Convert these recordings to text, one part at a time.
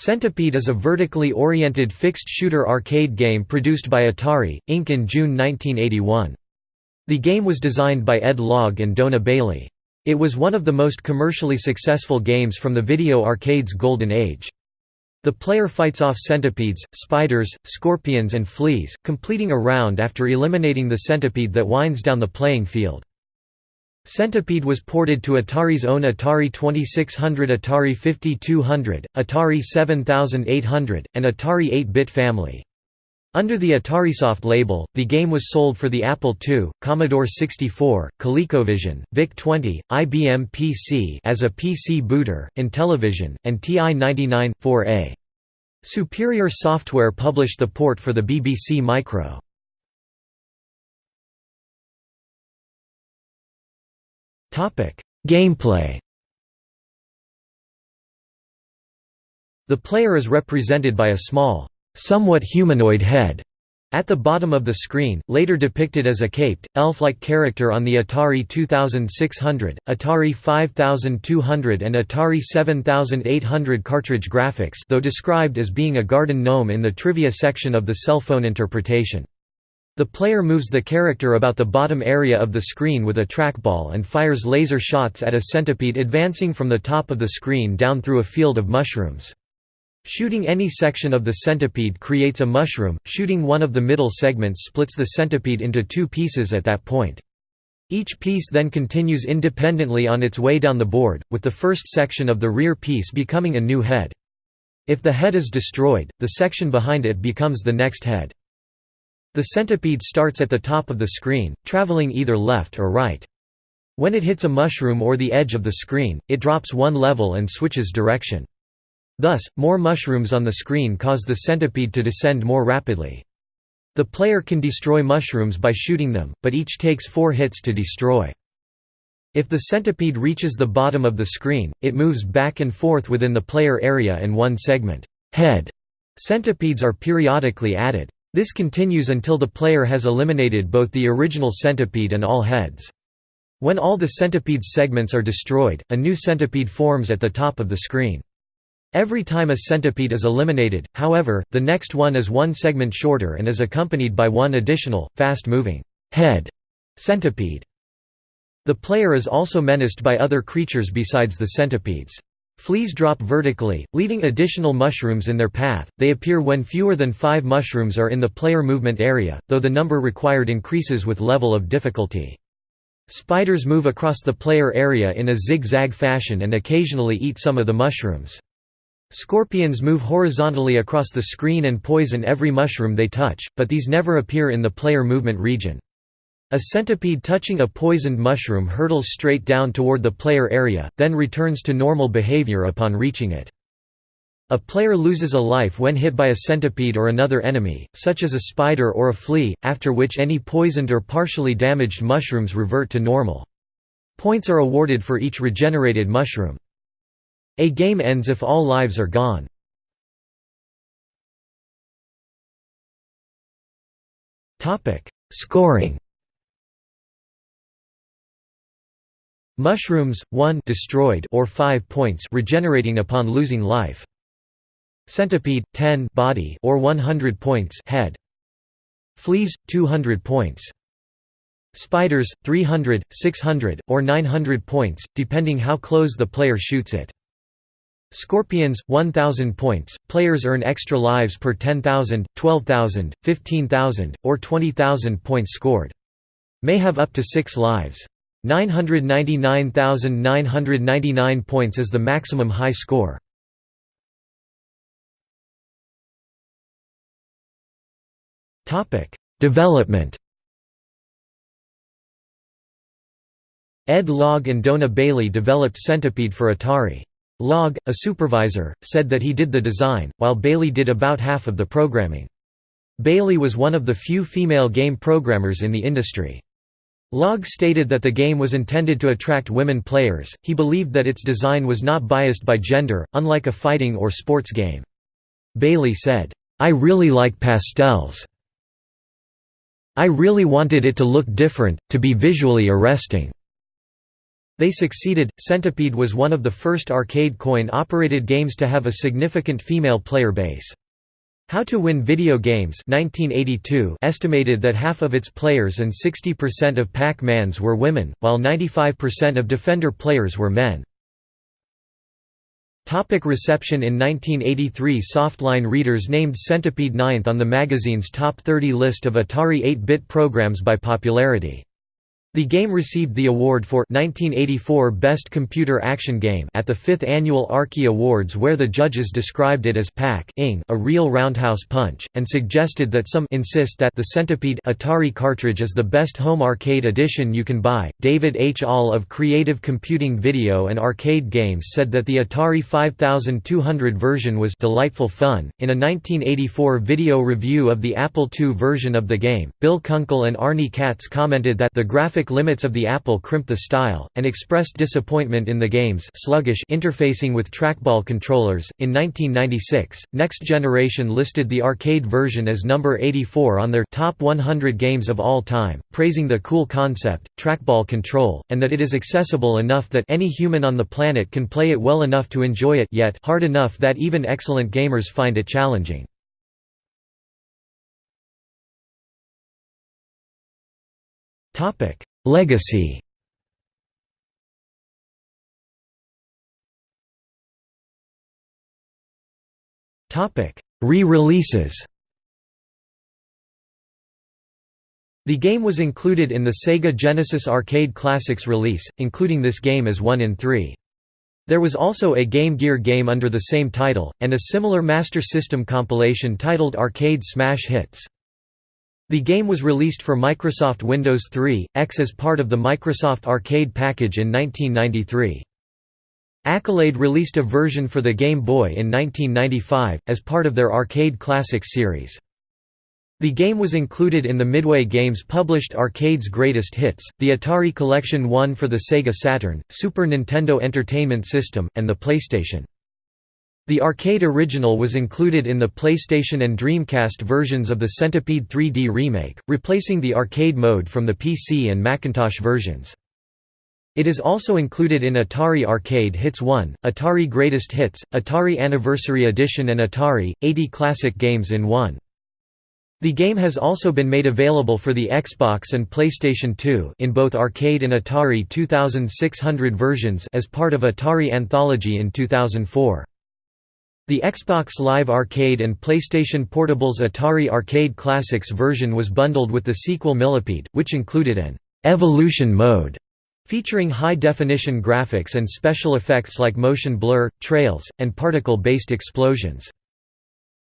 Centipede is a vertically oriented fixed-shooter arcade game produced by Atari, Inc. in June 1981. The game was designed by Ed Logg and Dona Bailey. It was one of the most commercially successful games from the video arcade's golden age. The player fights off centipedes, spiders, scorpions and fleas, completing a round after eliminating the centipede that winds down the playing field. Centipede was ported to Atari's own Atari 2600 Atari 5200, Atari 7800, and Atari 8-bit family. Under the AtariSoft label, the game was sold for the Apple II, Commodore 64, ColecoVision, VIC-20, IBM PC as a PC booter, Intellivision, and TI-99, 4A. Superior Software published the port for the BBC Micro. Gameplay The player is represented by a small, somewhat humanoid head at the bottom of the screen, later depicted as a caped, elf-like character on the Atari 2600, Atari 5200 and Atari 7800 cartridge graphics though described as being a garden gnome in the trivia section of the cell phone interpretation. The player moves the character about the bottom area of the screen with a trackball and fires laser shots at a centipede advancing from the top of the screen down through a field of mushrooms. Shooting any section of the centipede creates a mushroom, shooting one of the middle segments splits the centipede into two pieces at that point. Each piece then continues independently on its way down the board, with the first section of the rear piece becoming a new head. If the head is destroyed, the section behind it becomes the next head. The centipede starts at the top of the screen, traveling either left or right. When it hits a mushroom or the edge of the screen, it drops one level and switches direction. Thus, more mushrooms on the screen cause the centipede to descend more rapidly. The player can destroy mushrooms by shooting them, but each takes four hits to destroy. If the centipede reaches the bottom of the screen, it moves back and forth within the player area in one segment. Head centipedes are periodically added. This continues until the player has eliminated both the original centipede and all heads. When all the centipede's segments are destroyed, a new centipede forms at the top of the screen. Every time a centipede is eliminated, however, the next one is one segment shorter and is accompanied by one additional, fast-moving head centipede. The player is also menaced by other creatures besides the centipedes. Fleas drop vertically, leaving additional mushrooms in their path. They appear when fewer than five mushrooms are in the player movement area, though the number required increases with level of difficulty. Spiders move across the player area in a zigzag fashion and occasionally eat some of the mushrooms. Scorpions move horizontally across the screen and poison every mushroom they touch, but these never appear in the player movement region. A centipede touching a poisoned mushroom hurtles straight down toward the player area, then returns to normal behavior upon reaching it. A player loses a life when hit by a centipede or another enemy, such as a spider or a flea, after which any poisoned or partially damaged mushrooms revert to normal. Points are awarded for each regenerated mushroom. A game ends if all lives are gone. Scoring Mushrooms 1 destroyed or 5 points regenerating upon losing life. Centipede 10 body or 100 points head. Fleas 200 points. Spiders 300, 600 or 900 points depending how close the player shoots it. Scorpions 1000 points. Players earn extra lives per 10,000, 12,000, 15,000 or 20,000 points scored. May have up to 6 lives. 999,999 points is the maximum high score. Development Ed Logg and Dona Bailey developed Centipede for Atari. Logg, a supervisor, said that he did the design, while Bailey did about half of the programming. Bailey was one of the few female game programmers in the industry. Logg stated that the game was intended to attract women players, he believed that its design was not biased by gender, unlike a fighting or sports game. Bailey said, "'I really like pastels. I really wanted it to look different, to be visually arresting. They succeeded. Centipede was one of the first arcade coin-operated games to have a significant female player base. How to Win Video Games 1982 estimated that half of its players and 60% of Pac-Mans were women, while 95% of Defender players were men. Topic reception In 1983 Softline readers named Centipede ninth on the magazine's top 30 list of Atari 8-bit programs by popularity. The game received the award for 1984 Best Computer Action Game at the 5th Annual Arkie Awards where the judges described it as pack a real roundhouse punch, and suggested that some insist that the Centipede Atari cartridge is the best home arcade edition you can buy. David H. Ahl of Creative Computing Video and Arcade Games said that the Atari 5200 version was delightful fun. In a 1984 video review of the Apple II version of the game, Bill Kunkel and Arnie Katz commented that the graphic limits of the Apple crimped the style, and expressed disappointment in the game's sluggish interfacing with trackball controllers. In 1996, Next Generation listed the arcade version as number 84 on their top 100 games of all time, praising the cool concept, trackball control, and that it is accessible enough that any human on the planet can play it well enough to enjoy it yet hard enough that even excellent gamers find it challenging. Legacy Re-releases The game was included in the Sega Genesis Arcade Classics release, including this game as one in three. There was also a Game Gear game under the same title, and a similar Master System compilation titled Arcade Smash Hits. The game was released for Microsoft Windows 3, X as part of the Microsoft Arcade package in 1993. Accolade released a version for the Game Boy in 1995, as part of their Arcade Classics series. The game was included in the Midway Games published Arcade's Greatest Hits, the Atari Collection 1 for the Sega Saturn, Super Nintendo Entertainment System, and the PlayStation. The arcade original was included in the PlayStation and Dreamcast versions of the Centipede 3D remake, replacing the arcade mode from the PC and Macintosh versions. It is also included in Atari Arcade Hits 1, Atari Greatest Hits, Atari Anniversary Edition and Atari, 80 Classic Games in 1. The game has also been made available for the Xbox and PlayStation 2 in both arcade and Atari 2600 versions as part of Atari Anthology in 2004. The Xbox Live Arcade and PlayStation Portable's Atari Arcade Classics version was bundled with the sequel Millipede, which included an «evolution mode» featuring high-definition graphics and special effects like motion blur, trails, and particle-based explosions.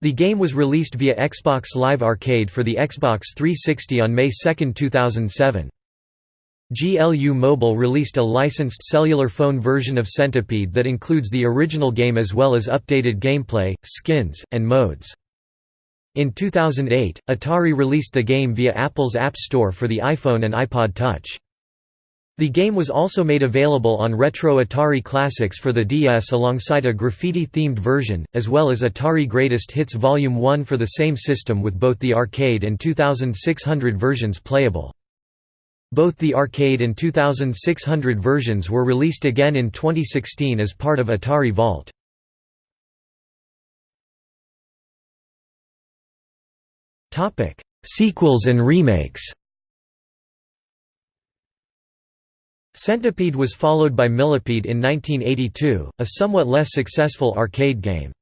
The game was released via Xbox Live Arcade for the Xbox 360 on May 2, 2007. GLU Mobile released a licensed cellular phone version of Centipede that includes the original game as well as updated gameplay, skins, and modes. In 2008, Atari released the game via Apple's App Store for the iPhone and iPod Touch. The game was also made available on Retro Atari Classics for the DS alongside a graffiti-themed version, as well as Atari Greatest Hits Volume 1 for the same system with both the arcade and 2600 versions playable. Both the arcade and 2600 versions were released again in 2016 as part of Atari Vault. Sequels and remakes Centipede was followed by Millipede in 1982, a somewhat less successful arcade game.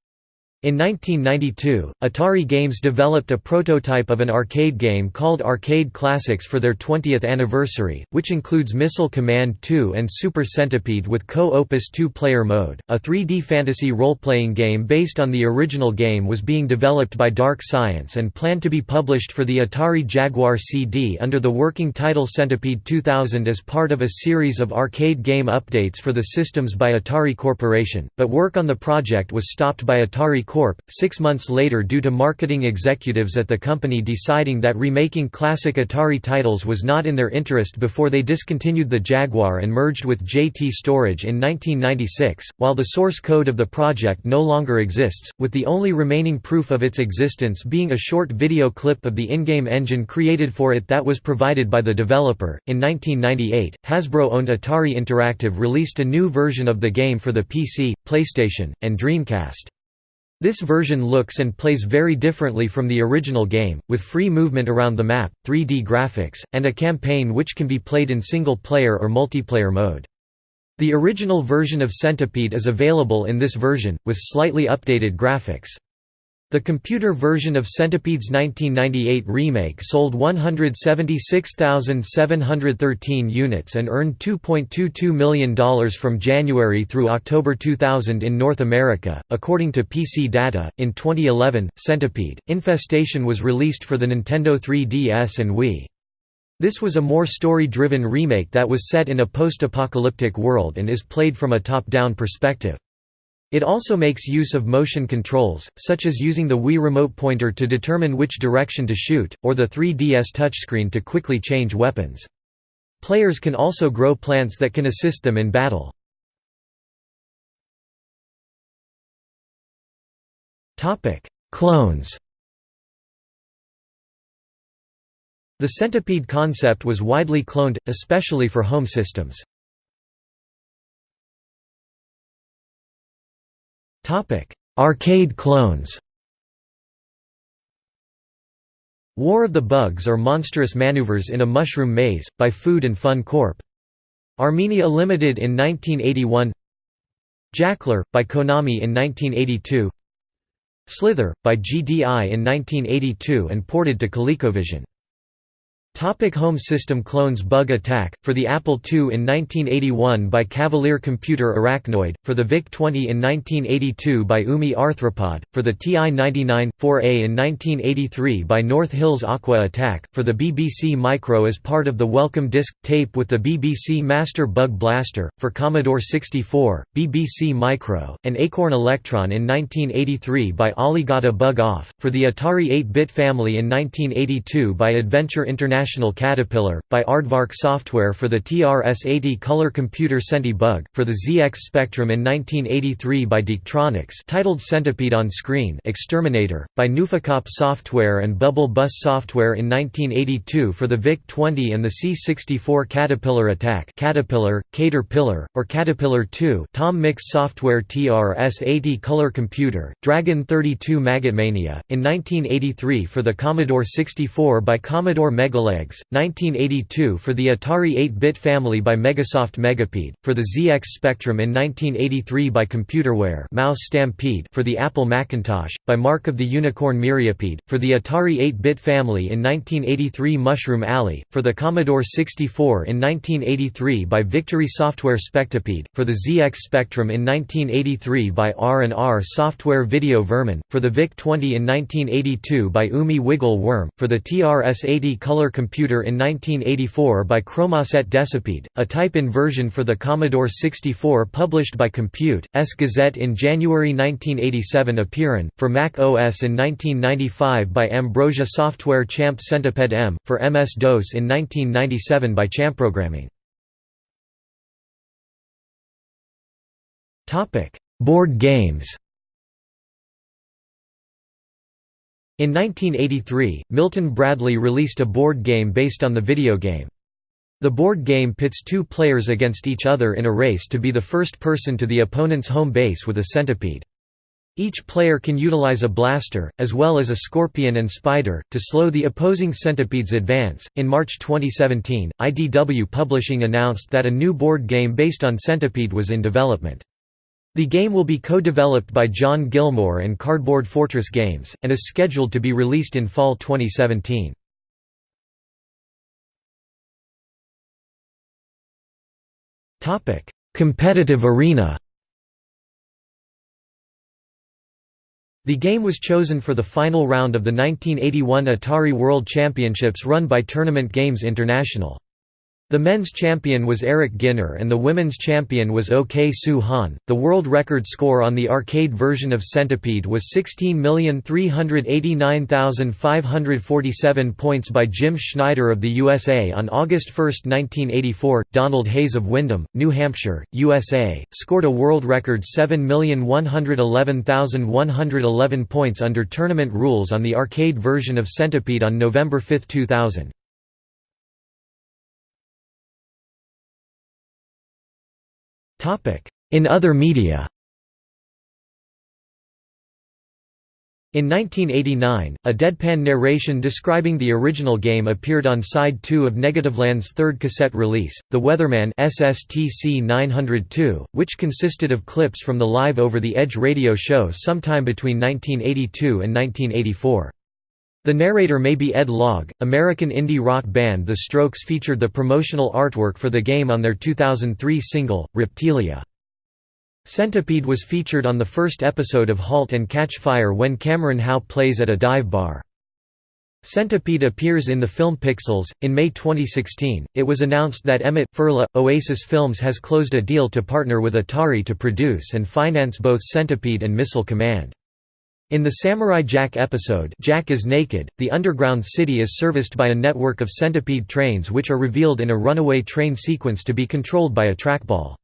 In 1992, Atari Games developed a prototype of an arcade game called Arcade Classics for their 20th anniversary, which includes Missile Command 2 and Super Centipede with Co-Opus 2-player mode. A 3D fantasy role-playing game based on the original game was being developed by Dark Science and planned to be published for the Atari Jaguar CD under the working title Centipede 2000 as part of a series of arcade game updates for the systems by Atari Corporation, but work on the project was stopped by Atari Corp. Six months later, due to marketing executives at the company deciding that remaking classic Atari titles was not in their interest before they discontinued the Jaguar and merged with JT Storage in 1996, while the source code of the project no longer exists, with the only remaining proof of its existence being a short video clip of the in-game engine created for it that was provided by the developer. In 1998, Hasbro-owned Atari Interactive released a new version of the game for the PC, PlayStation, and Dreamcast. This version looks and plays very differently from the original game, with free movement around the map, 3D graphics, and a campaign which can be played in single-player or multiplayer mode. The original version of Centipede is available in this version, with slightly updated graphics. The computer version of Centipede's 1998 remake sold 176,713 units and earned $2.22 million from January through October 2000 in North America. According to PC Data, in 2011, Centipede Infestation was released for the Nintendo 3DS and Wii. This was a more story-driven remake that was set in a post-apocalyptic world and is played from a top-down perspective. It also makes use of motion controls, such as using the Wii remote pointer to determine which direction to shoot, or the 3DS touchscreen to quickly change weapons. Players can also grow plants that can assist them in battle. Clones The centipede concept was widely cloned, especially for home systems. Arcade clones. War of the Bugs or Monstrous Maneuvers in a Mushroom Maze, by Food and Fun Corp. Armenia Limited in 1981 Jackler, by Konami in 1982 Slither, by GDI in 1982 and ported to ColecoVision Topic Home system clones Bug Attack, for the Apple II in 1981 by Cavalier Computer Arachnoid, for the VIC-20 in 1982 by UMI Arthropod, for the TI-99, 4A in 1983 by North Hills Aqua Attack, for the BBC Micro as part of the Welcome Disc tape with the BBC Master Bug Blaster, for Commodore 64, BBC Micro, and Acorn Electron in 1983 by Alligata Bug Off, for the Atari 8-bit family in 1982 by Adventure International International Caterpillar, by Aardvark Software for the TRS-80 color computer Centi-Bug, for the ZX Spectrum in 1983 by DK'Tronics titled Centipede on Screen Exterminator, by Nufekop Software and Bubble Bus Software in 1982 for the VIC-20 and the C-64 Caterpillar Attack Caterpillar, Caterpillar, or Caterpillar 2 Tom Mix Software TRS-80 color computer, Dragon 32 Magotmania, in 1983 for the Commodore 64 by Commodore Megalegs 1982 for the Atari 8-bit family by Megasoft Megapede, for the ZX Spectrum in 1983 by Computerware Mouse Stampede for the Apple Macintosh, by Mark of the Unicorn Myriapede, for the Atari 8-bit family in 1983 Mushroom Alley, for the Commodore 64 in 1983 by Victory Software Spectipede, for the ZX Spectrum in 1983 by R&R Software Video Vermin, for the VIC-20 in 1982 by Umi Wiggle Worm, for the TRS-80 Color in 1984 by Chromasette Decipede, a type-in version for the Commodore 64 published by Compute, S Gazette in January 1987 Apeiron, for Mac OS in 1995 by Ambrosia Software Champ Centipede M, for MS-DOS in 1997 by Champrogramming. Board games In 1983, Milton Bradley released a board game based on the video game. The board game pits two players against each other in a race to be the first person to the opponent's home base with a centipede. Each player can utilize a blaster, as well as a scorpion and spider, to slow the opposing centipede's advance. In March 2017, IDW Publishing announced that a new board game based on Centipede was in development. The game will be co-developed by John Gilmore and Cardboard Fortress Games, and is scheduled to be released in fall 2017. Competitive arena The game was chosen for the final round of the 1981 Atari World Championships run by Tournament Games International. The men's champion was Eric Ginner and the women's champion was OK Soo Han. The world record score on the arcade version of Centipede was 16,389,547 points by Jim Schneider of the USA on August 1, 1984. Donald Hayes of Windham, New Hampshire, USA, scored a world record 7,111,111 points under tournament rules on the arcade version of Centipede on November 5, 2000. In other media In 1989, a deadpan narration describing the original game appeared on side 2 of Negativland's third cassette release, The Weatherman SSTC 902, which consisted of clips from the Live Over the Edge radio show sometime between 1982 and 1984. The narrator may be Ed Logg. American indie rock band The Strokes featured the promotional artwork for the game on their 2003 single, Reptilia. Centipede was featured on the first episode of Halt and Catch Fire when Cameron Howe plays at a dive bar. Centipede appears in the film Pixels. In May 2016, it was announced that Emmett Furla, Oasis Films has closed a deal to partner with Atari to produce and finance both Centipede and Missile Command. In the Samurai Jack episode Jack is Naked, the underground city is serviced by a network of centipede trains which are revealed in a runaway train sequence to be controlled by a trackball.